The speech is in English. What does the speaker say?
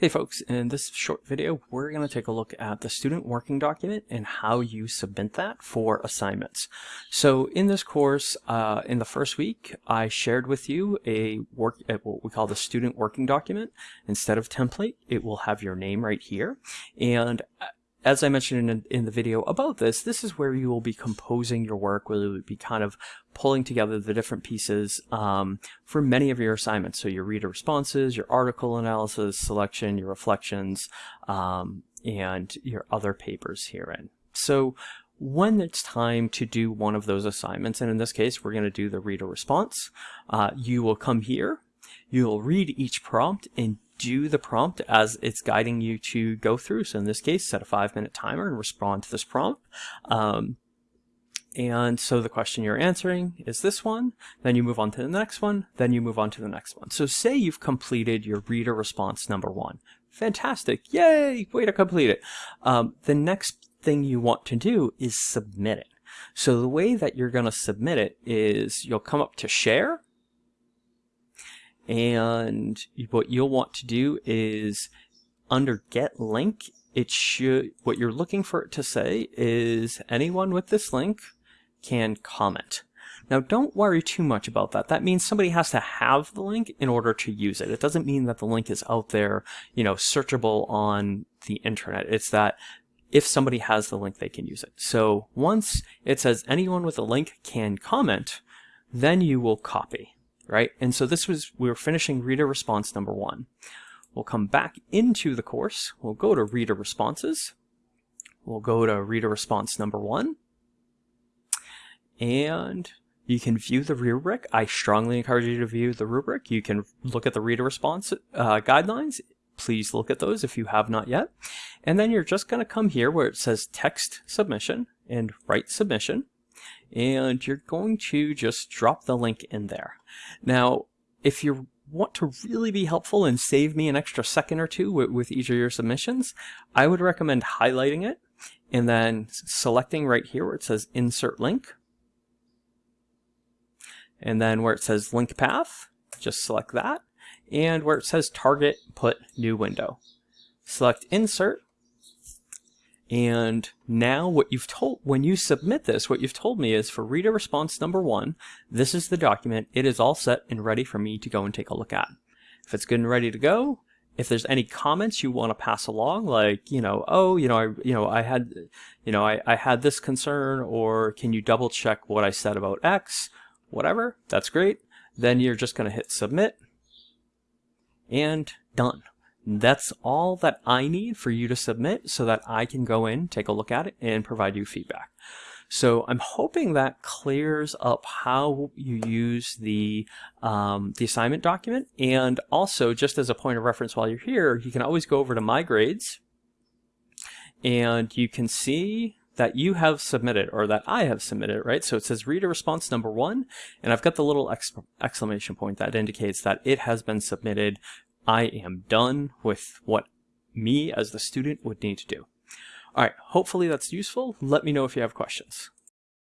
Hey folks, in this short video, we're going to take a look at the student working document and how you submit that for assignments. So in this course, uh, in the first week, I shared with you a work, uh, what we call the student working document. Instead of template, it will have your name right here. And uh, as I mentioned in, in, the video about this, this is where you will be composing your work, where you'll be kind of pulling together the different pieces um, for many of your assignments. So your reader responses, your article analysis, selection, your reflections, um, and your other papers herein. So when it's time to do one of those assignments, and in this case, we're going to do the reader response, uh, you will come here, you'll read each prompt and do the prompt as it's guiding you to go through. So in this case, set a five minute timer and respond to this prompt. Um, and so the question you're answering is this one, then you move on to the next one, then you move on to the next one. So say you've completed your reader response number one. Fantastic, yay, way to complete it. Um, the next thing you want to do is submit it. So the way that you're gonna submit it is you'll come up to share, and what you'll want to do is under get link, it should, what you're looking for it to say is anyone with this link can comment. Now don't worry too much about that. That means somebody has to have the link in order to use it. It doesn't mean that the link is out there, you know, searchable on the internet. It's that if somebody has the link, they can use it. So once it says anyone with a link can comment, then you will copy right? And so this was, we were finishing reader response number one. We'll come back into the course. We'll go to reader responses. We'll go to reader response number one. And you can view the rubric. I strongly encourage you to view the rubric. You can look at the reader response uh, guidelines. Please look at those if you have not yet. And then you're just going to come here where it says text submission and write submission and you're going to just drop the link in there. Now, if you want to really be helpful and save me an extra second or two with, each of your submissions, I would recommend highlighting it and then selecting right here where it says insert link. And then where it says link path, just select that. And where it says target, put new window. Select insert and now what you've told, when you submit this, what you've told me is for reader response number one, this is the document. It is all set and ready for me to go and take a look at. If it's good and ready to go, if there's any comments you want to pass along, like, you know, oh, you know, I, you know, I had, you know, I, I had this concern, or can you double check what I said about X, whatever, that's great. Then you're just going to hit submit and done. That's all that I need for you to submit so that I can go in, take a look at it, and provide you feedback. So I'm hoping that clears up how you use the, um, the assignment document. And also, just as a point of reference while you're here, you can always go over to My Grades, and you can see that you have submitted or that I have submitted, right? So it says reader response number one, and I've got the little exclamation point that indicates that it has been submitted I am done with what me as the student would need to do. All right, hopefully that's useful. Let me know if you have questions.